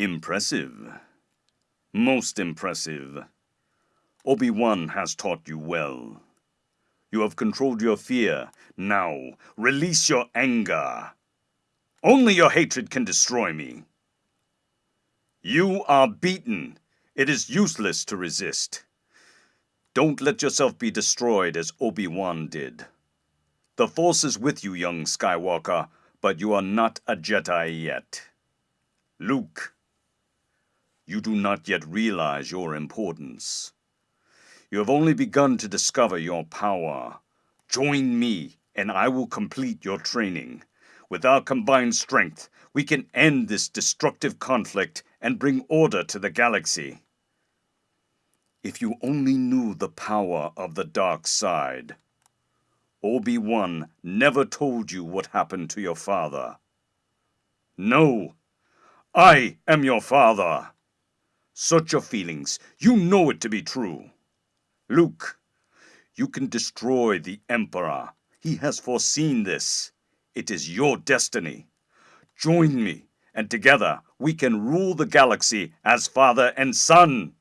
Impressive. Most impressive. Obi-Wan has taught you well. You have controlled your fear. Now, release your anger. Only your hatred can destroy me. You are beaten. It is useless to resist. Don't let yourself be destroyed as Obi-Wan did. The Force is with you, young Skywalker, but you are not a Jedi yet. Luke, you do not yet realize your importance. You have only begun to discover your power. Join me, and I will complete your training. With our combined strength, we can end this destructive conflict and bring order to the galaxy. If you only knew the power of the dark side. Obi-Wan never told you what happened to your father. No, I am your father. Search your feelings. You know it to be true. Luke, you can destroy the Emperor. He has foreseen this. It is your destiny. Join me, and together we can rule the galaxy as father and son.